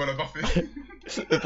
Voilà, parfait.